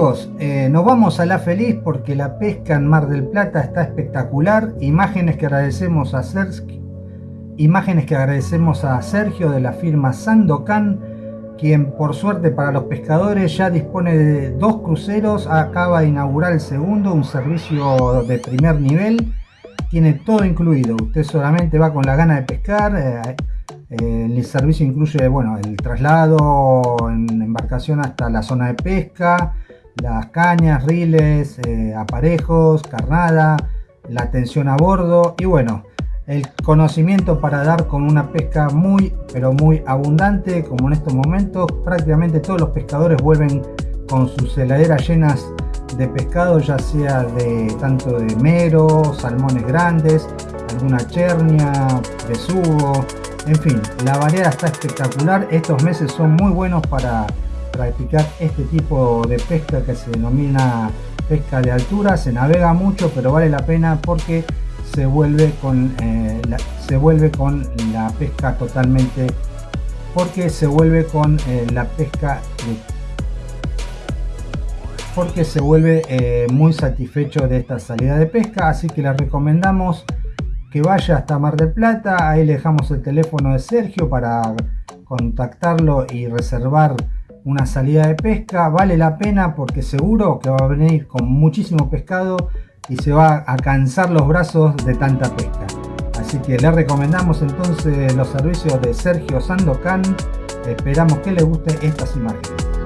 amigos, eh, nos vamos a La Feliz porque la pesca en Mar del Plata está espectacular. Imágenes que agradecemos a Sergio, imágenes que agradecemos a Sergio de la firma Sandocan, quien por suerte para los pescadores ya dispone de dos cruceros, acaba de inaugurar el segundo, un servicio de primer nivel. Tiene todo incluido, usted solamente va con la gana de pescar. Eh, el servicio incluye bueno, el traslado en embarcación hasta la zona de pesca, las cañas, riles, eh, aparejos, carnada, la atención a bordo y bueno, el conocimiento para dar con una pesca muy pero muy abundante como en estos momentos prácticamente todos los pescadores vuelven con sus heladeras llenas de pescado ya sea de tanto de mero, salmones grandes, alguna chernia, besugo, en fin, la variedad está espectacular. Estos meses son muy buenos para practicar este tipo de pesca que se denomina pesca de altura. Se navega mucho, pero vale la pena porque se vuelve con, eh, la, se vuelve con la pesca totalmente porque se vuelve con eh, la pesca porque se vuelve eh, muy satisfecho de esta salida de pesca así que les recomendamos que vaya hasta Mar del Plata. Ahí le dejamos el teléfono de Sergio para contactarlo y reservar una salida de pesca. Vale la pena porque seguro que va a venir con muchísimo pescado y se va a cansar los brazos de tanta pesca. Así que le recomendamos entonces los servicios de Sergio Sandocan. Esperamos que le guste estas imágenes.